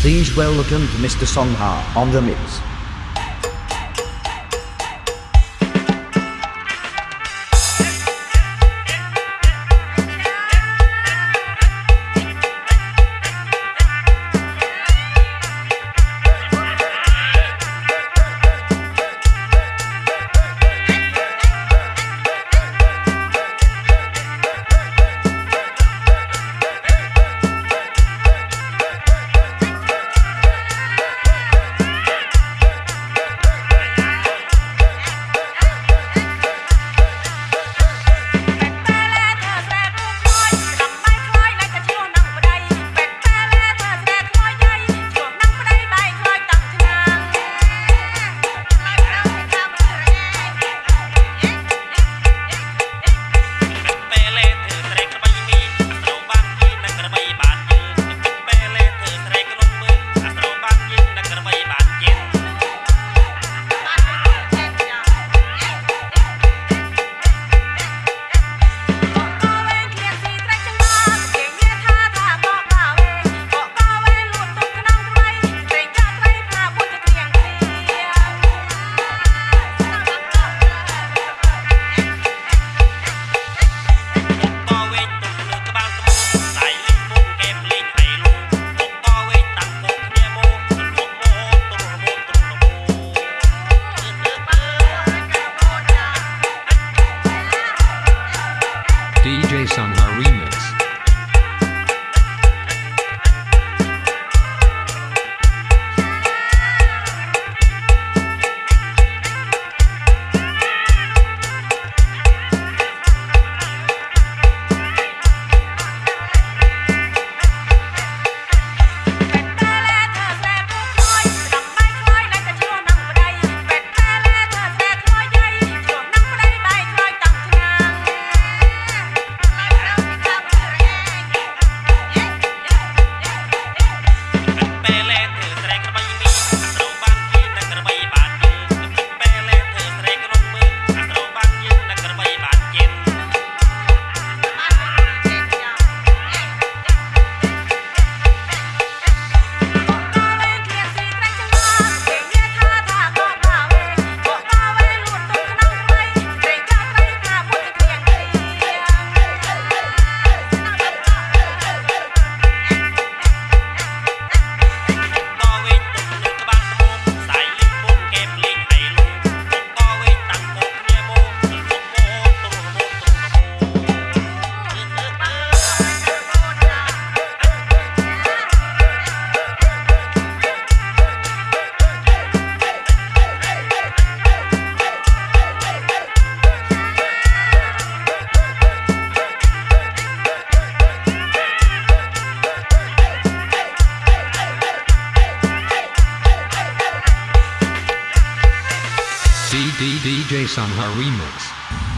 Please welcome Mr. Songha on the mix. ruina. D DJ Sanha Remix.